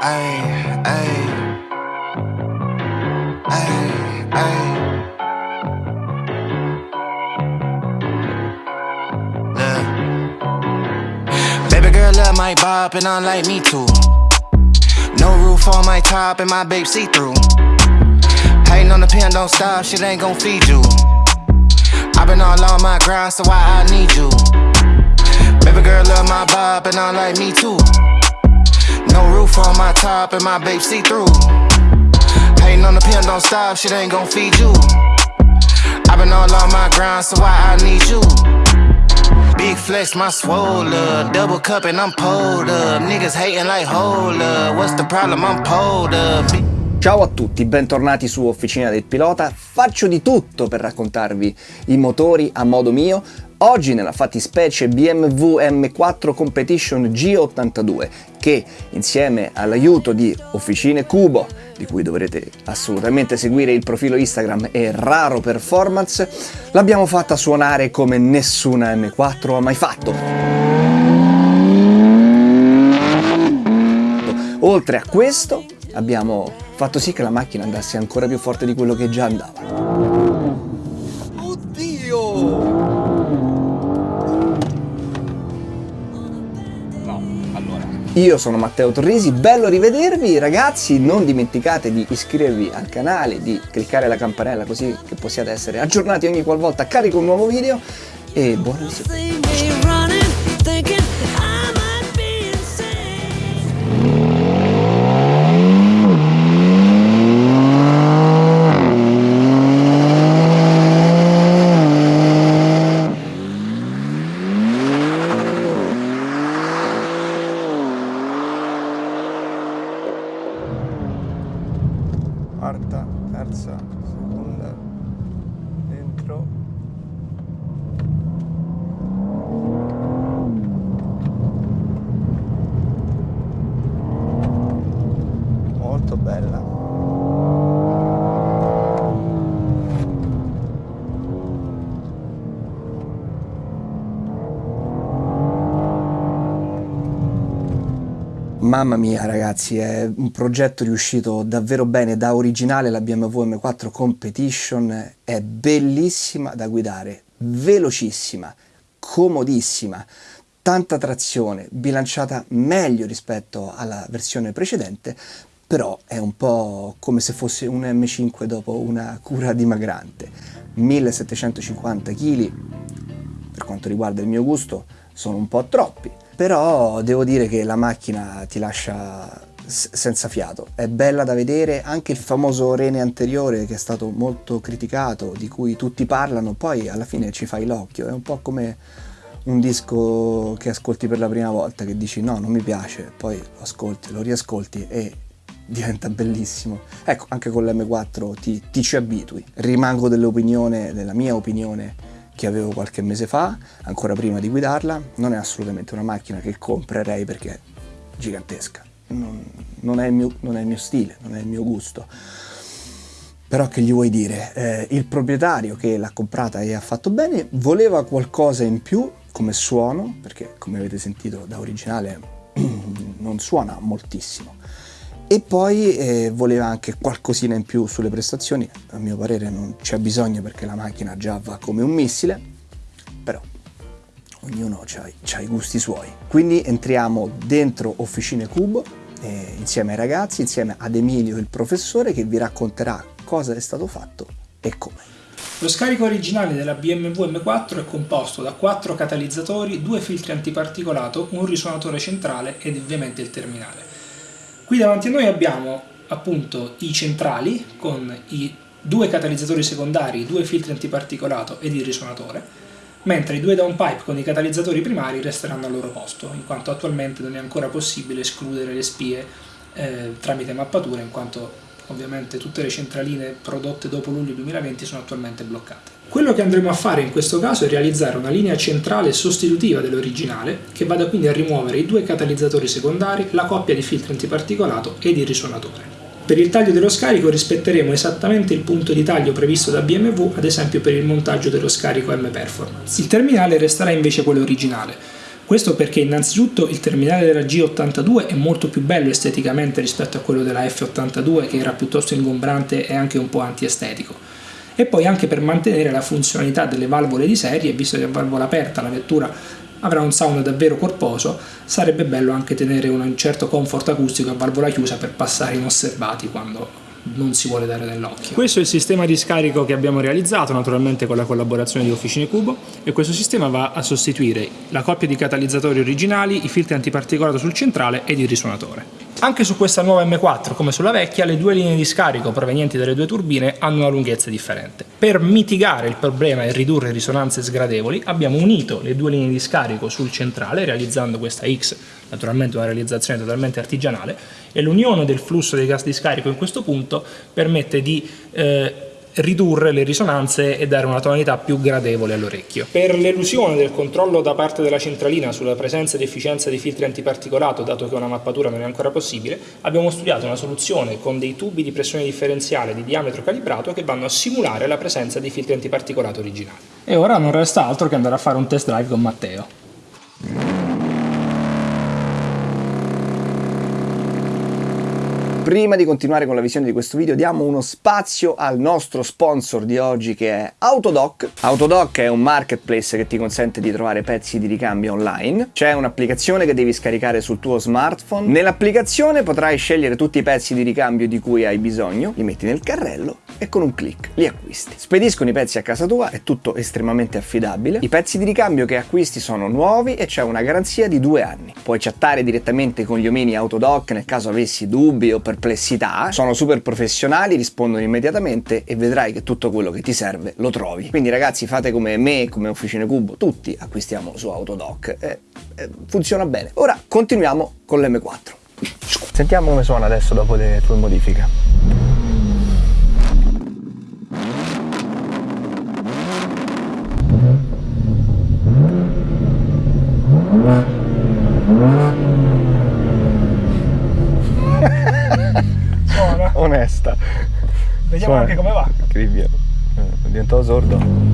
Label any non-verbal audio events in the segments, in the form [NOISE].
Ay, ay. Ay, ay. Look. Baby girl love my bop and unlike me too. No roof on my top and my babe see through. Hating on the pen, don't stop, shit ain't gon' feed you. i been all on my grind, so why I need you? Baby girl love my bop and unlike me too. No roof on my top and my babe see through. Hating on the pen, don't stop, shit ain't gon' feed you. i been all on my grind, so why I need you? Big flex, my swole up. Double cup and I'm pulled up. Niggas hating like hold up. What's the problem? I'm pulled up. Ciao a tutti, bentornati su Officina del Pilota. Faccio di tutto per raccontarvi i motori a modo mio. Oggi nella fattispecie BMW M4 Competition G82 che insieme all'aiuto di Officine Cubo, di cui dovrete assolutamente seguire il profilo Instagram e Raro Performance, l'abbiamo fatta suonare come nessuna M4 ha mai fatto. Oltre a questo abbiamo fatto sì che la macchina andasse ancora più forte di quello che già andava. Oddio! Io sono Matteo Torrisi, bello rivedervi ragazzi, non dimenticate di iscrivervi al canale, di cliccare la campanella così che possiate essere aggiornati ogni qualvolta carico un nuovo video e buona visione. 4 Mamma mia ragazzi, è un progetto riuscito davvero bene, da originale la BMW M4 Competition è bellissima da guidare, velocissima, comodissima, tanta trazione, bilanciata meglio rispetto alla versione precedente, però è un po' come se fosse un M5 dopo una cura dimagrante. 1750 kg, per quanto riguarda il mio gusto, sono un po' troppi, però devo dire che la macchina ti lascia senza fiato, è bella da vedere, anche il famoso rene anteriore che è stato molto criticato, di cui tutti parlano, poi alla fine ci fai l'occhio, è un po' come un disco che ascolti per la prima volta, che dici no, non mi piace, poi lo ascolti, lo riascolti e diventa bellissimo. Ecco, anche con l'M4 ti, ti ci abitui. Rimango dell'opinione, della mia opinione, che avevo qualche mese fa, ancora prima di guidarla, non è assolutamente una macchina che comprerei perché è gigantesca, non, non, è, mio, non è, il mio, stile, non è il mio gusto. Però che gli vuoi dire? Eh, il proprietario che l'ha comprata e ha fatto bene voleva qualcosa in più come suono, perché come avete sentito da originale [CLEARS THROAT] non suona moltissimo, e poi eh, voleva anche qualcosina in più sulle prestazioni, a mio parere non c'è bisogno perché la macchina già va come un missile, però ognuno ha i gusti suoi. Quindi entriamo dentro Officine Cubo eh, insieme ai ragazzi, insieme ad Emilio il professore che vi racconterà cosa è stato fatto e come. Lo scarico originale della BMW M4 è composto da quattro catalizzatori, due filtri antiparticolato, un risuonatore centrale ed ovviamente il terminale. Qui davanti a noi abbiamo appunto i centrali con i due catalizzatori secondari, i due filtri antiparticolato ed il risuonatore, mentre i due downpipe con i catalizzatori primari resteranno al loro posto, in quanto attualmente non è ancora possibile escludere le spie eh, tramite mappatura, in quanto ovviamente tutte le centraline prodotte dopo luglio 2020 sono attualmente bloccate. Quello che andremo a fare in questo caso è realizzare una linea centrale sostitutiva dell'originale che vada quindi a rimuovere i due catalizzatori secondari, la coppia di filtri antiparticolato ed il risuonatore. Per il taglio dello scarico rispetteremo esattamente il punto di taglio previsto da BMW, ad esempio per il montaggio dello scarico M Performance. Il terminale resterà invece quello originale, Questo perché innanzitutto il terminale della G82 è molto più bello esteticamente rispetto a quello della F82 che era piuttosto ingombrante e anche un po' antiestetico. E poi anche per mantenere la funzionalità delle valvole di serie, visto che a valvola aperta la vettura avrà un sound davvero corposo, sarebbe bello anche tenere un certo comfort acustico a valvola chiusa per passare inosservati quando non si vuole dare nell'occhio. Questo è il sistema di scarico che abbiamo realizzato, naturalmente con la collaborazione di Officine Cubo, e questo sistema va a sostituire la coppia di catalizzatori originali, i filtri antiparticolato sul centrale ed il risuonatore. Anche su questa nuova M4, come sulla vecchia, le due linee di scarico provenienti dalle due turbine hanno una lunghezza differente. Per mitigare il problema e ridurre risonanze sgradevoli, abbiamo unito le due linee di scarico sul centrale, realizzando questa X, naturalmente una realizzazione totalmente artigianale, e l'unione del flusso dei gas di scarico in questo punto permette di eh, ridurre le risonanze e dare una tonalità più gradevole all'orecchio. Per l'elusione del controllo da parte della centralina sulla presenza ed efficienza dei filtri antiparticolato, dato che una mappatura non è ancora possibile, abbiamo studiato una soluzione con dei tubi di pressione differenziale di diametro calibrato che vanno a simulare la presenza dei filtri antiparticolato originali. E ora non resta altro che andare a fare un test drive con Matteo. Prima di continuare con la visione di questo video diamo uno spazio al nostro sponsor di oggi che è Autodoc. Autodoc è un marketplace che ti consente di trovare pezzi di ricambio online. C'è un'applicazione che devi scaricare sul tuo smartphone. Nell'applicazione potrai scegliere tutti i pezzi di ricambio di cui hai bisogno, li metti nel carrello e con un clic li acquisti. Spediscono i pezzi a casa tua, è tutto estremamente affidabile. I pezzi di ricambio che acquisti sono nuovi e c'è una garanzia di due anni. Puoi chattare direttamente con gli omini Autodoc nel caso avessi dubbi o per perplessità, sono super professionali, rispondono immediatamente e vedrai che tutto quello che ti serve lo trovi. Quindi ragazzi fate come me, come Officine Cubo, tutti acquistiamo su Autodoc, eh, eh, funziona bene. Ora continuiamo con l'M4. Sentiamo come suona adesso dopo le tue modifiche. Diventato sordo.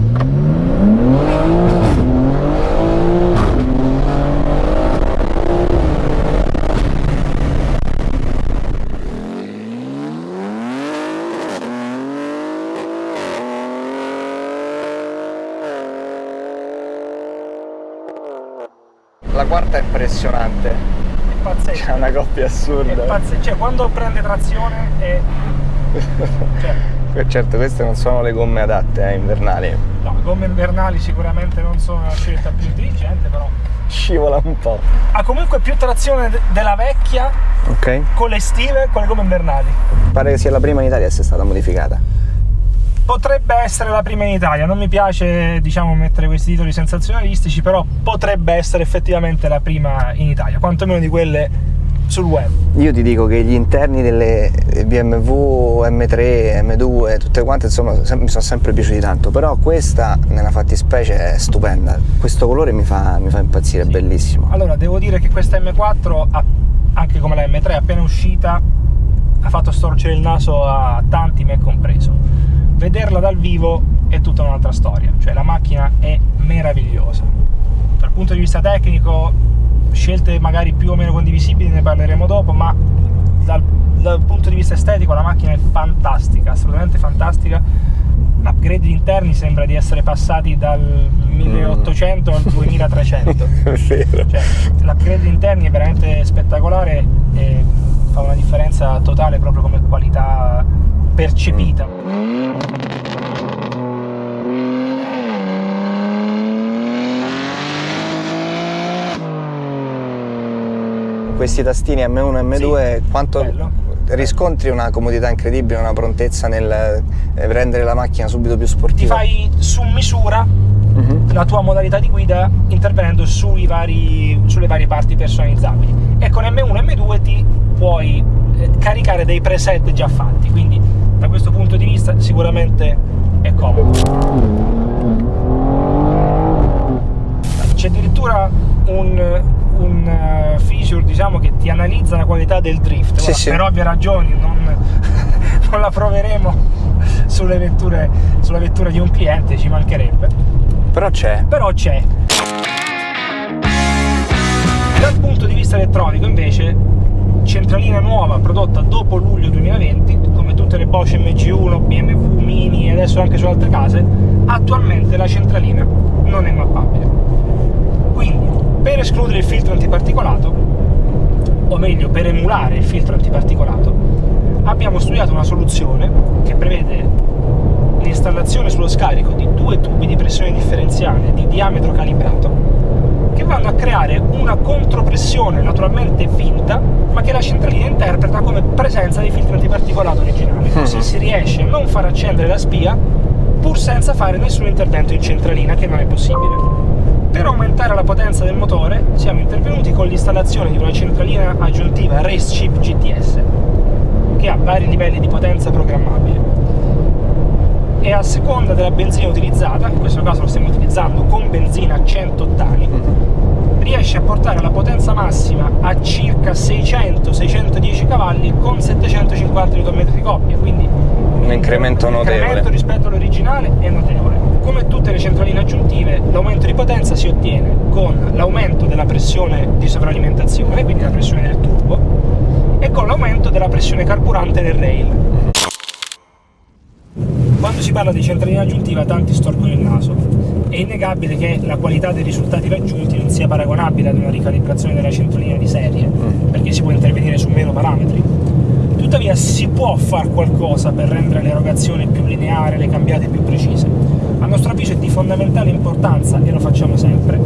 La quarta è impressionante pazzesco. C'è una coppia assurda. È pazzesco. Cioè, quando prende trazione è... [LAUGHS] Cioè... certo, queste non sono le gomme adatte eh, invernali. No, gomme invernali sicuramente non sono la scelta più intelligente, però... Scivola un po'. Ha comunque più trazione della vecchia okay. con le estive con le gomme invernali. Pare che sia la prima in Italia a essere stata modificata potrebbe essere la prima in Italia, non mi piace diciamo mettere questi titoli sensazionalistici, però potrebbe essere effettivamente la prima in Italia, quantomeno di quelle sul web. Io ti dico che gli interni delle BMW, M3, M2, tutte quante insomma mi sono sempre piaciuti tanto, però questa nella fattispecie è stupenda, questo colore mi fa, mi fa impazzire, sì. è bellissimo. Allora devo dire che questa M4, anche come la M3 appena uscita, ha fatto storcere il naso a tanti, me compreso vederla dal vivo è tutta un'altra storia, cioè la macchina è meravigliosa. Dal punto di vista tecnico, scelte magari più o meno condivisibili ne parleremo dopo, ma dal, dal punto di vista estetico la macchina è fantastica, assolutamente fantastica. L'upgrade interni sembra di essere passati dal 1800 al 2300. [LAUGHS] cioè, L'upgrade interni è veramente spettacolare e fa una differenza totale proprio come qualità percepita. Questi tastini M1 e M2 sì, quanto bello. riscontri una comodità incredibile, una prontezza nel eh, rendere la macchina subito più sportiva? Ti fai su misura uh mhm. -huh. la tua modalità di guida intervenendo vari, sulle varie parti personalizzabili e con M1 e M2 ti puoi eh, caricare dei preset già fatti, quindi da questo punto di vista sicuramente è comodo. C'è addirittura un, un eh, feature diciamo, che ti analizza la qualità del drift, sì, Guarda, sì. per ovvie ragioni non, [LAUGHS] non la proveremo sulle vetture, sulla vettura di un cliente, ci mancherebbe. Però c'è. Però c'è. Dal punto di vista elettronico invece, centralina nuova prodotta dopo luglio 2020, come tutte le Bosch MG1, BMW, Mini e adesso anche su altre case, attualmente la centralina non è mappabile. Per escludere il filtro antiparticolato, o meglio, per emulare il filtro antiparticolato, abbiamo studiato una soluzione che prevede l'installazione sullo scarico di due tubi di pressione differenziale di diametro calibrato che vanno a creare una contropressione naturalmente finta, ma che la centralina interpreta come presenza di filtro antiparticolato originale. Così mhm. si riesce a non far accendere la spia pur senza fare nessun intervento in centralina, che non è possibile. Per aumentare la potenza del motore siamo intervenuti con l'installazione di una centralina aggiuntiva Race Chip GTS, che ha vari livelli di potenza programmabile e a seconda della benzina utilizzata, in questo caso lo stiamo utilizzando con benzina a 100 ottani, riesce a portare la potenza massima a circa 600-610 cavalli con 750 Nm di coppia, quindi un incremento notevole. Rispetto all'originale è notevole. Come tutte le centraline aggiuntive, l'aumento di potenza si ottiene con l'aumento della pressione di sovralimentazione, quindi la pressione del turbo, e con l'aumento della pressione carburante del rail quando si parla di centralina aggiuntiva tanti storcono il naso. È innegabile che la qualità dei risultati raggiunti non sia paragonabile ad una ricalibrazione della centralina di serie, mm. perché si può intervenire su meno parametri. Tuttavia si può fare qualcosa per rendere l'erogazione più lineare, le cambiate più precise. A nostro avviso è di fondamentale importanza, e lo facciamo sempre,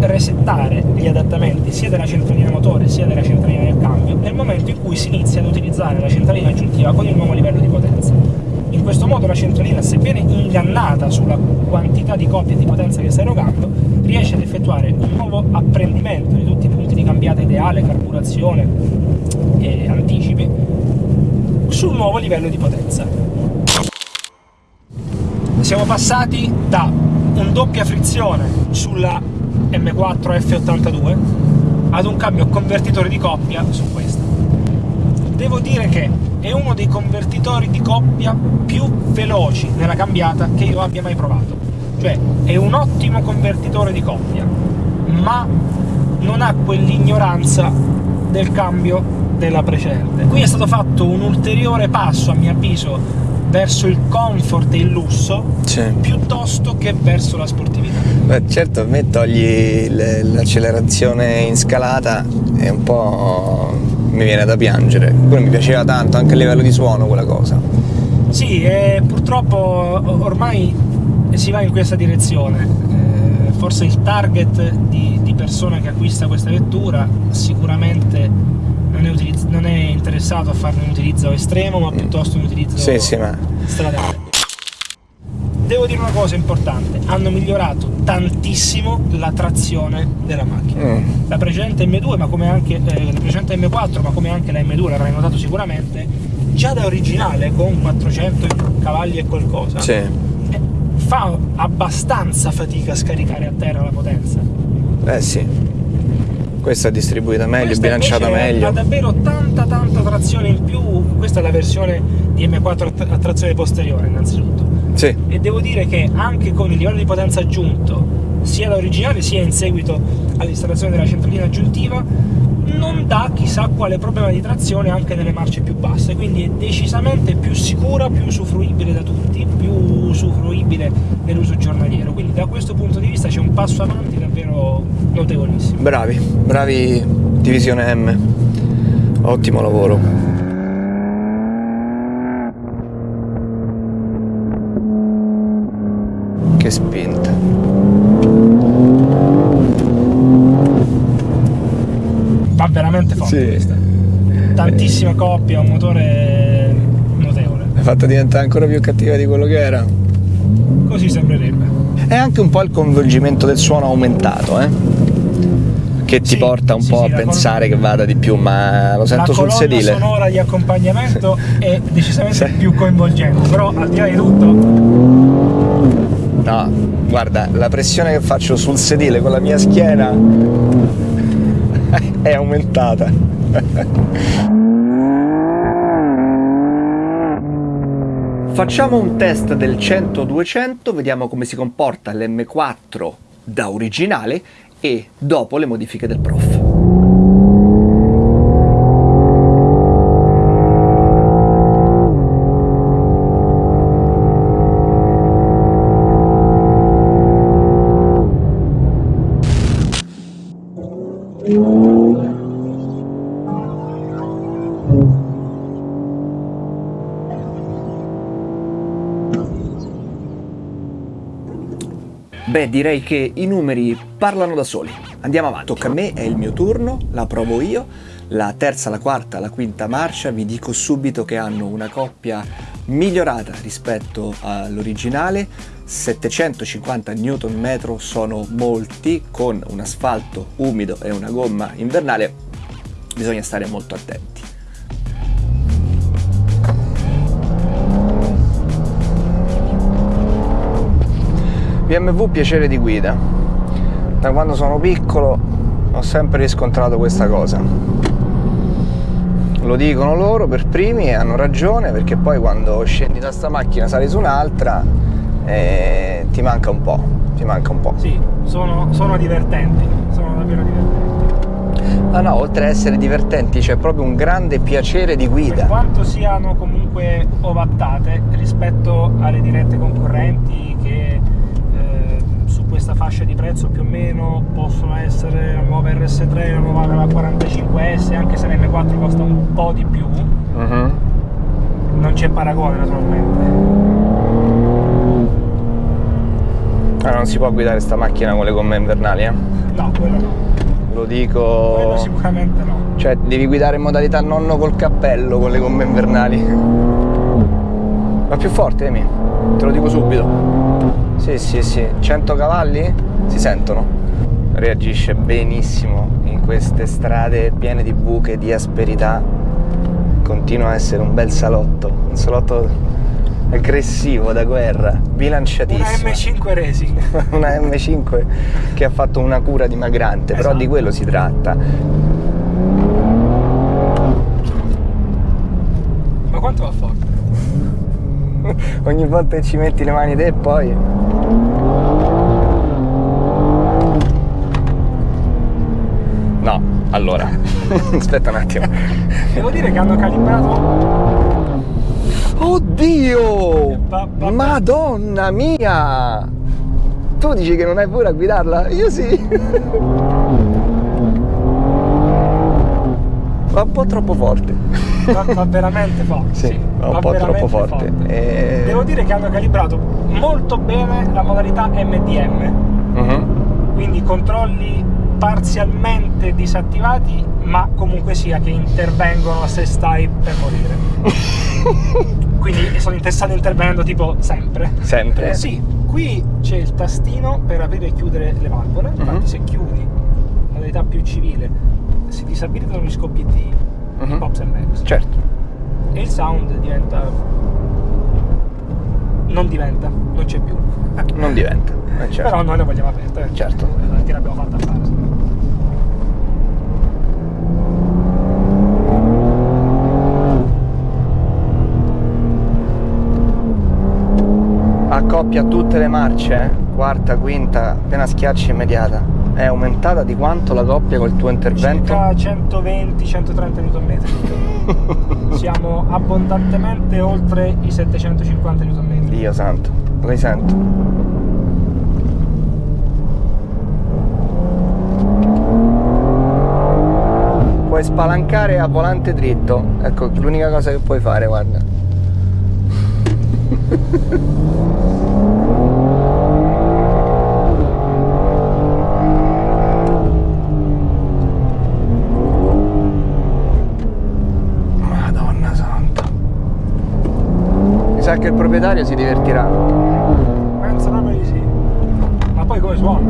resettare gli adattamenti sia della centralina motore sia della centralina del cambio nel momento in cui si inizia ad utilizzare la centralina aggiuntiva con il nuovo livello di potenza. In questo modo la centralina, sebbene ingannata sulla quantità di coppie di potenza che sta erogando, riesce ad effettuare un nuovo apprendimento di tutti i punti di cambiata ideale, carburazione e anticipi sul nuovo livello di potenza. Siamo passati da un doppia frizione sulla M4 F82 ad un cambio convertitore di coppia su questa. Devo dire che è uno dei convertitori di coppia più veloci nella cambiata che io abbia mai provato. Cioè, è un ottimo convertitore di coppia, ma non ha quell'ignoranza del cambio della precedente. Qui è stato fatto un ulteriore passo, a mio avviso, verso il comfort e il lusso, sì. piuttosto che verso la sportività. Beh, certo, a me togli l'accelerazione in scalata, è un po' mi viene da piangere. Pure mi piaceva tanto anche a livello di suono quella cosa. Sì, e purtroppo ormai si va in questa direzione. Eh, forse il target di, di persona che acquista questa vettura sicuramente non è, non è, interessato a farne un utilizzo estremo, ma mm. piuttosto un utilizzo sì, sì, ma... stradale devo dire una cosa importante, hanno migliorato tantissimo la trazione della macchina. Mm. La precedente M2, ma come anche eh, la precedente M4, ma come anche la M2, l'avrai notato sicuramente, già da originale con 400 cavalli e qualcosa, sì. eh, fa abbastanza fatica a scaricare a terra la potenza. Eh sì. Questa è distribuita meglio, questa bilanciata meglio. Ha davvero tanta tanta trazione in più, questa è la versione di M4 a trazione posteriore innanzitutto sì. e devo dire che anche con il livello di potenza aggiunto sia da originale sia in seguito all'installazione della centralina aggiuntiva non dà chissà quale problema di trazione anche nelle marce più basse quindi è decisamente più sicura, più usufruibile da tutti più usufruibile nell'uso giornaliero quindi da questo punto di vista c'è un passo avanti davvero notevolissimo. Bravi, bravi divisione M. Ottimo lavoro. Che spinta. Va veramente forte sì. questa. Tantissima coppia un motore notevole. È fatta diventare ancora più cattiva di quello che era così sembrerebbe è anche un po' il coinvolgimento del suono aumentato eh? che ti sì, porta un sì, po' sì, a pensare che vada di più, ma lo sento sul sedile. La sonora di accompagnamento [LAUGHS] è decisamente più coinvolgente, però al di là di tutto No, guarda, la pressione che faccio sul sedile con la mia schiena [LAUGHS] è aumentata. [LAUGHS] Facciamo un test del 100-200, vediamo come si comporta l'M4 da originale e dopo le modifiche del prof. direi che i numeri parlano da soli. Andiamo avanti. Tocca a me, è il mio turno, la provo io. La terza, la quarta, la quinta marcia, vi dico subito che hanno una coppia migliorata rispetto all'originale. 750 Nm sono molti, con un asfalto umido e una gomma invernale bisogna stare molto attenti. BMW piacere di guida. Da quando sono piccolo ho sempre riscontrato questa cosa. Lo dicono loro per primi e hanno ragione perché poi quando scendi da sta macchina sali su un'altra eh, ti manca un po', ti manca un po'. Sì, sono, sono divertenti, sono davvero divertenti. Ah no, oltre ad essere divertenti c'è proprio un grande piacere di guida. Per quanto siano comunque ovattate rispetto alle dirette concorrenti che questa fascia di prezzo più o meno possono essere la nuova RS3, la nuova 45S, anche se l'M4 costa un po' di più. Uh. -huh. Non c'è paragone naturalmente. Ah, non si può guidare sta macchina con le gomme invernali, eh? No, quello no. Lo dico... Quello sicuramente no. Cioè, devi guidare in modalità nonno col cappello con le gomme invernali. Ma più forte, Emi, te lo dico subito. Sì, sì, sì, 100 cavalli si sentono. Reagisce benissimo in queste strade piene di buche, di asperità. Continua a essere un bel salotto, un salotto aggressivo da guerra, bilanciatissimo. Una M5 Racing. [LAUGHS] una M5 che ha fatto una cura dimagrante, esatto. però di quello si tratta. Ma quanto va forte? Ogni volta che ci metti le mani te e poi No, allora, [LAUGHS] aspetta un attimo. Devo dire che hanno calibrato... Oddio! Madonna mia! Tu dici che non hai pure a guidarla? Io sì! [LAUGHS] Va un po' troppo forte. Va, va veramente forte. Sì, sì va un po' troppo forte. forte. E... Devo dire che hanno calibrato molto bene la modalità MDM. Uh mhm. -huh. Quindi controlli parzialmente disattivati, ma comunque sia che intervengono se stai per morire. [LAUGHS] Quindi sono intestato intervenendo tipo sempre. Sempre? Eh, sì, qui c'è il tastino per aprire e chiudere le valvole, infatti uh mhm. -huh. se chiudi, modalità più civile, si disabilitano gli scoppi di, uh -huh. Pops and Max. Certo. E il sound diventa... non diventa, non c'è più. Non diventa, [LAUGHS] eh, certo. Però noi lo vogliamo aperto, eh. Certo. Perché l'abbiamo fatta fare. accoppia tutte le marce, quarta, quinta, appena schiacci immediata. È aumentata di quanto la coppia col tuo intervento? Circa 120-130 Nm. [LAUGHS] Siamo abbondantemente oltre i 750 Nm. Dio santo, lo risento. Puoi spalancare a volante dritto, ecco l'unica cosa che puoi fare, guarda. Sa che il proprietario si divertirà. Penso proprio di sì. Ma poi come suona?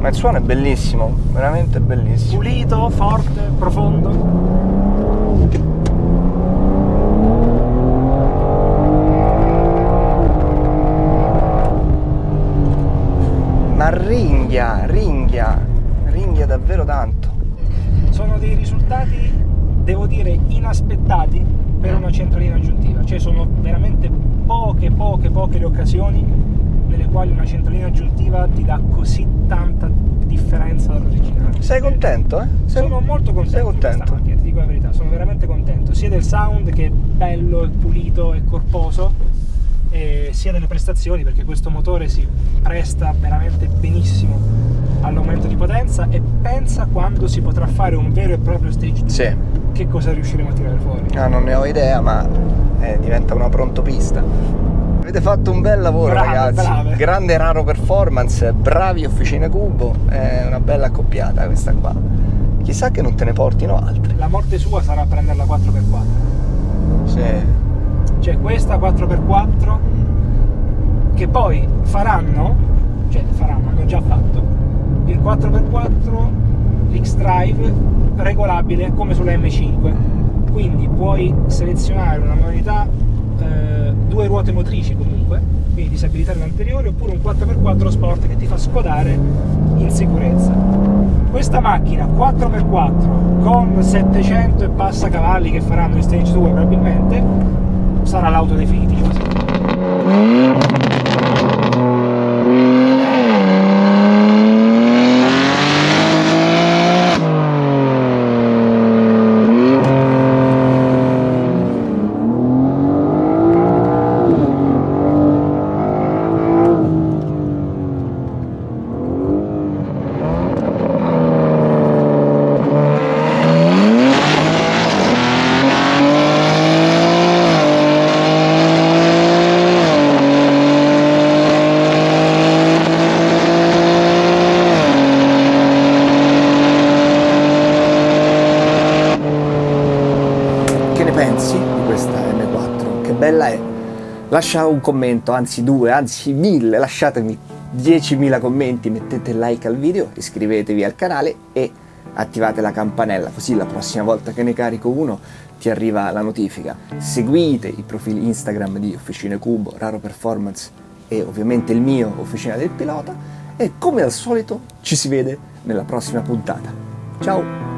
Ma il suono è bellissimo, veramente bellissimo. Pulito, forte, profondo. ma ringhia, ringhia, ringhia davvero tanto. Sono dei risultati, devo dire, inaspettati per una centralina aggiuntiva, cioè sono veramente poche, poche, poche le occasioni nelle quali una centralina aggiuntiva ti dà così tanta differenza dall'originale. Sei contento, eh? Sei, sono molto contento. Sei contento? Macchina, ti dico la verità, sono veramente contento, sia del sound che è bello, è pulito, è corposo sia delle prestazioni perché questo motore si presta veramente benissimo all'aumento di potenza e pensa quando si potrà fare un vero e proprio stage 2 Sì. Che cosa riusciremo a tirare fuori. Ah, non ne ho idea, ma eh, diventa una pronto pista. Avete fatto un bel lavoro Brave, ragazzi, brave. grande raro performance, bravi Officine Cubo, è una bella accoppiata questa qua. Chissà che non te ne portino altre. La morte sua sarà prenderla 4x4. Sì. Cioè questa 4x4 che poi faranno, cioè faranno, hanno già fatto, il 4x4 X-Drive regolabile come sulla M5. Quindi puoi selezionare una modalità eh, due ruote motrici comunque, quindi disabilitare l'anteriore, oppure un 4x4 sport che ti fa scodare in sicurezza. Questa macchina 4x4 con 700 e passa cavalli che faranno il stage 2 probabilmente sarà l'auto definitiva. secondo me. Che ne pensi di questa M4? Che bella è? Lascia un commento, anzi due, anzi mille, lasciatemi 10.000 commenti, mettete like al video, iscrivetevi al canale e attivate la campanella, così la prossima volta che ne carico uno ti arriva la notifica. Seguite i profili Instagram di Officine Cubo, Raro Performance e ovviamente il mio Officina del Pilota e come al solito ci si vede nella prossima puntata. Ciao!